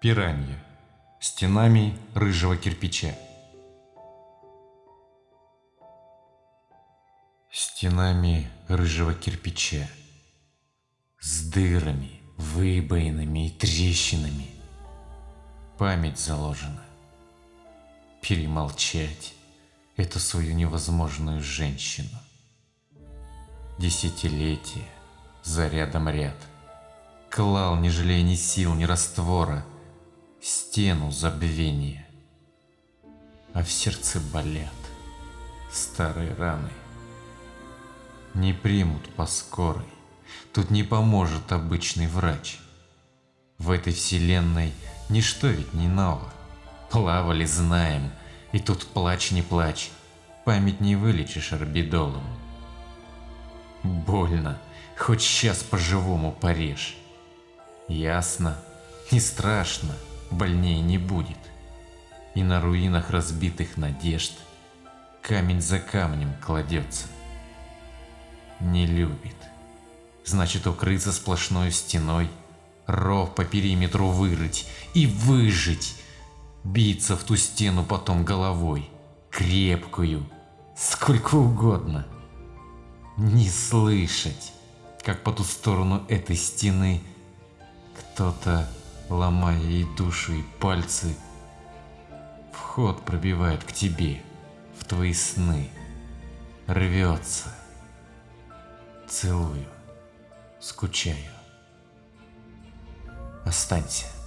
Пиранья. Стенами рыжего кирпича. Стенами рыжего кирпича. С дырами, выбоинами и трещинами. Память заложена. Перемолчать эту свою невозможную женщину. Десятилетия за рядом ряд. Клал, не жалея ни сил, ни раствора – стену забвения. А в сердце болят старые раны. Не примут по скорой, тут не поможет обычный врач. В этой вселенной ничто ведь не ново. Плавали знаем, и тут плачь не плачь, память не вылечишь орбидолом. Больно, хоть сейчас по-живому порежь. Ясно, не страшно, больнее не будет. И на руинах разбитых надежд камень за камнем кладется. Не любит. Значит, укрыться сплошной стеной, ров по периметру вырыть и выжить, биться в ту стену потом головой, крепкую, сколько угодно. Не слышать, как по ту сторону этой стены кто-то ломая ей душу и пальцы, вход пробивает к тебе, в твои сны, рвется. Целую, скучаю. Останься.